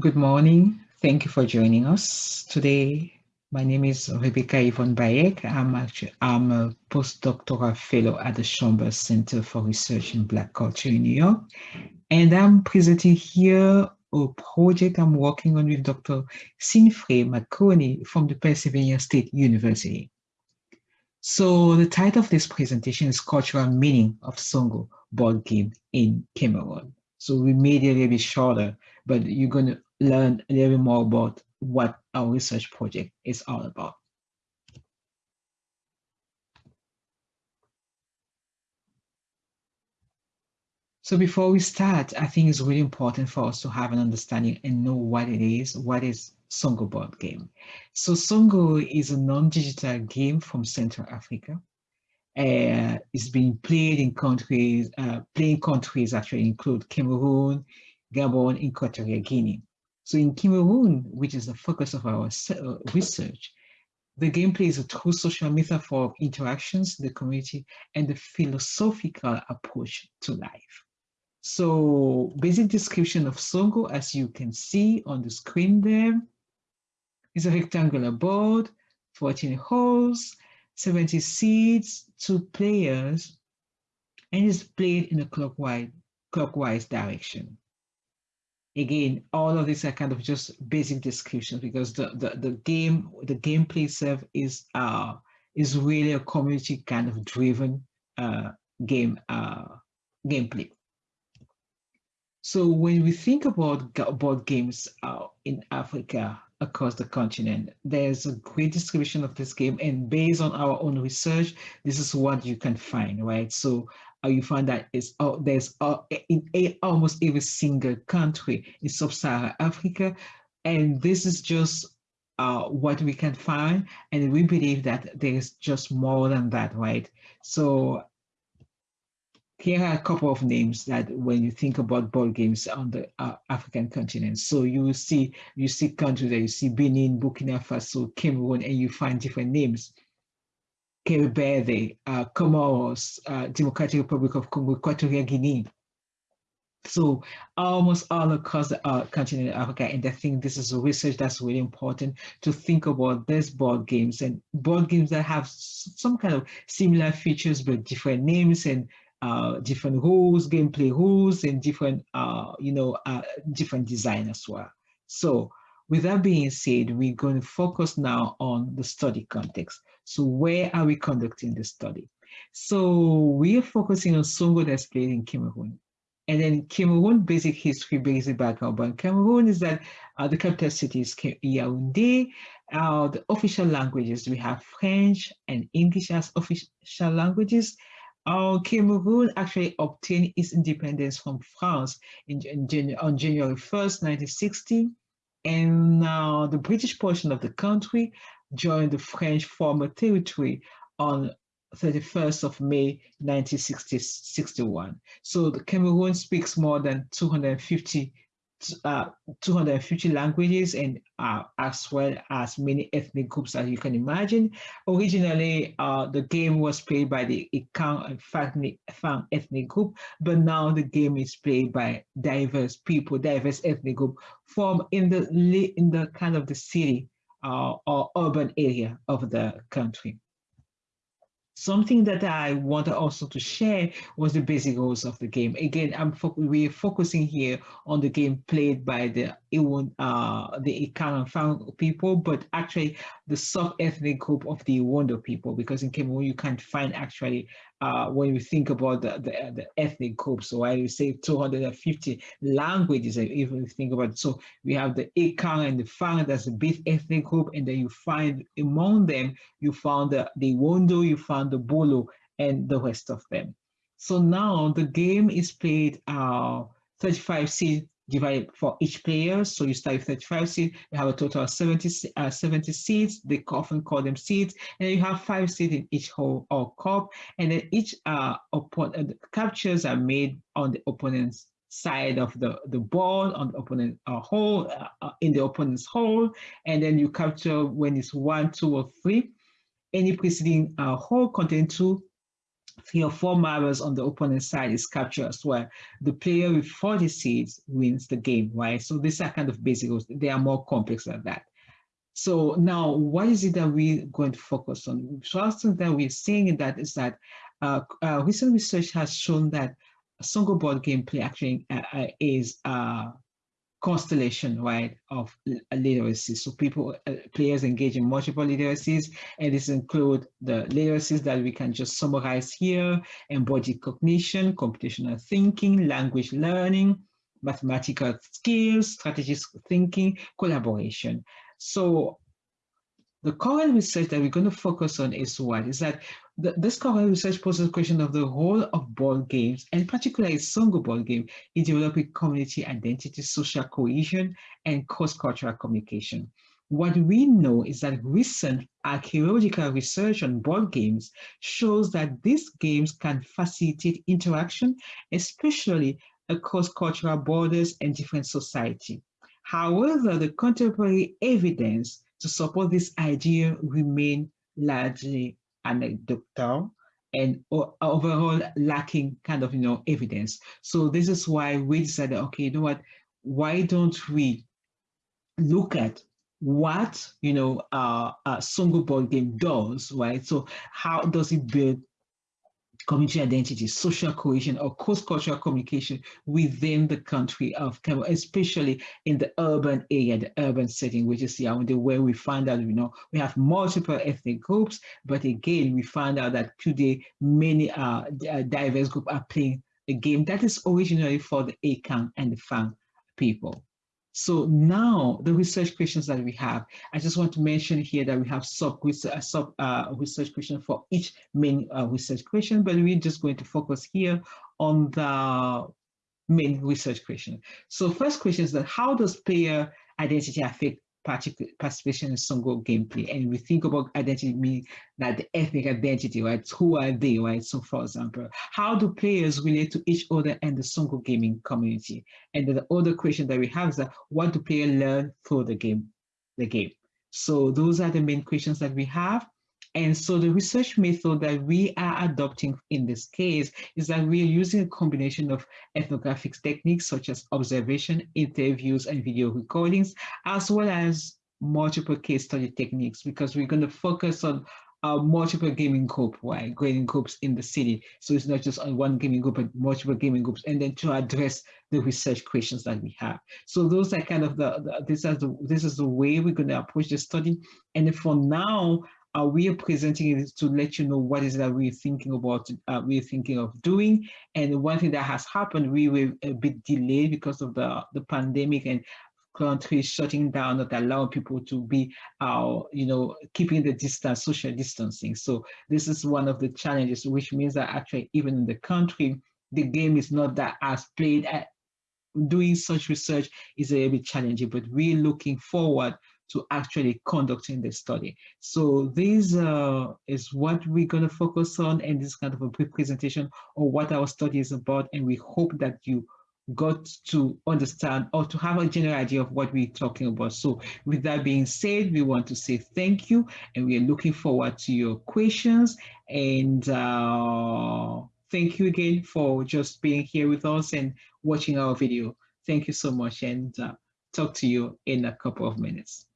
Good morning. Thank you for joining us today. My name is Rebecca Yvonne Bayek. I'm, actually, I'm a postdoctoral fellow at the Schomburg Center for Research in Black Culture in New York. And I'm presenting here a project I'm working on with Dr. Sinfrey McConey from the Pennsylvania State University. So the title of this presentation is Cultural Meaning of Songo Board Game in Cameroon. So we made it a little bit shorter, but you're going to learn a little bit more about what our research project is all about. So before we start, I think it's really important for us to have an understanding and know what it is, what is Songo board game. So Songo is a non-digital game from Central Africa. Uh, it's being played in countries, uh, playing countries actually include Cameroon, Gabon, and Equatorial Guinea. So in Cameroon, which is the focus of our uh, research, the gameplay is a true social metaphor of interactions, the community, and the philosophical approach to life. So basic description of Songo, as you can see on the screen there, is a rectangular board, 14 holes, 70 seeds, two players, and is played in a clockwise, clockwise direction. Again, all of these are kind of just basic descriptions because the, the, the game, the gameplay itself is uh is really a community kind of driven uh game uh gameplay. So when we think about board games uh, in Africa across the continent, there's a great distribution of this game and based on our own research, this is what you can find, right? So uh, you find that it's, uh, there's uh, in a, almost every single country in sub-Saharan Africa. And this is just uh, what we can find. And we believe that there's just more than that, right? So here are a couple of names that when you think about board games on the uh, African continent. So you see, you see countries that you see Benin, Burkina Faso, Cameroon, and you find different names. Cape Verde, uh, Comoros, uh, Democratic Republic of Congo, Equatorial Guinea. So almost all across the uh, continent of Africa, and I think this is a research that's really important to think about these board games and board games that have some kind of similar features but different names and uh, different rules, gameplay rules, and different, uh, you know, uh, different design as well. So with that being said, we're going to focus now on the study context. So where are we conducting the study? So we are focusing on Songo that's played in Cameroon. And then Cameroon basic history, basic background about Cameroon is that uh, the capital city is Yaoundé. Uh, the official languages, we have French and English as official languages. Uh, Cameroon actually obtained its independence from France in, in, on January 1st, 1960. And uh, the British portion of the country joined the French former territory on 31st of May 1961. So the Cameroon speaks more than 250 uh, 250 languages and uh, as well as many ethnic groups as you can imagine. Originally, uh, the game was played by the and Fang ethnic group, but now the game is played by diverse people, diverse ethnic group from in the in the kind of the city uh, or urban area of the country. Something that I wanted also to share was the basic rules of the game. Again, I'm fo we're focusing here on the game played by the uh, the Ekang and people, but actually the sub-ethnic group of the Ewondo people, because in Cameroon you can't find actually uh, when you think about the, the, the ethnic groups. So I would say 250 languages, if you think about it. So we have the Ekang and the Fang, that's a big ethnic group, and then you find among them, you found the, the Wondo, you found the Bulu, and the rest of them. So now the game is played uh, 35 seeds divided for each player. So you start with 35 seeds, you have a total of 70, uh, 70 seeds, they often call them seeds, and you have five seeds in each hole or cup, and then each uh, opponent, uh, captures are made on the opponent's side of the, the ball on the opponent uh, hole, uh, uh, in the opponent's hole, and then you capture when it's one, two, or three. Any preceding uh, hole contain two three or four marbles on the opponent's side is captured as well. The player with 40 seeds wins the game, right? So these are kind of basic rules. They are more complex than that. So now, what is it that we're going to focus on? First thing that we're seeing in that is that uh, uh, recent research has shown that Songo board gameplay actually uh, uh is uh, constellation, right, of literacy. So people, uh, players engage in multiple literacies, and this include the literacies that we can just summarize here, embodied cognition, computational thinking, language learning, mathematical skills, strategic thinking, collaboration. So the current research that we're going to focus on is what? Is that the, this current research poses a question of the role of board games, and particularly Songo board game, in developing community identity, social cohesion, and cross-cultural communication. What we know is that recent archaeological research on board games shows that these games can facilitate interaction, especially across cultural borders and different society. However, the contemporary evidence to support this idea remain largely anecdotal and overall lacking kind of, you know, evidence. So this is why we decided, okay, you know what, why don't we look at what, you know, uh, a Songo board game does, right? So how does it build community identity, social cohesion, or cross-cultural communication within the country of Cameroon, especially in the urban area, the urban setting, which is Yaoundé, where we find out, you know, we have multiple ethnic groups, but again, we find out that today many uh, uh diverse groups are playing a game that is originally for the Ekang and the Fang people. So now the research questions that we have, I just want to mention here that we have sub uh, sub uh, research question for each main uh, research question, but we're just going to focus here on the main research question. So first question is that how does player identity affect participation in Songo gameplay. And we think about identity mean that the ethnic identity, right? Who are they, right? So for example, how do players relate to each other and the Songo gaming community? And the other question that we have is that what do players learn through the game, the game? So those are the main questions that we have. And so the research method that we are adopting in this case is that we are using a combination of ethnographic techniques such as observation, interviews, and video recordings, as well as multiple case study techniques, because we're going to focus on a multiple gaming group, right? Gaming groups in the city. So it's not just on one gaming group, but multiple gaming groups, and then to address the research questions that we have. So those are kind of the, the this is the this is the way we're going to approach the study. And for now, uh, we are presenting it to let you know what is that we're thinking about, uh, we're thinking of doing. And one thing that has happened, we were a bit delayed because of the, the pandemic and countries shutting down, not allowing people to be, uh, you know, keeping the distance, social distancing. So this is one of the challenges, which means that actually even in the country, the game is not that as played at, doing such research is a bit challenging, but we're looking forward to actually conducting the study. So this uh, is what we're going to focus on in this kind of a brief presentation of what our study is about. And we hope that you got to understand or to have a general idea of what we're talking about. So with that being said, we want to say thank you and we are looking forward to your questions and uh, thank you again for just being here with us and watching our video. Thank you so much and uh, talk to you in a couple of minutes.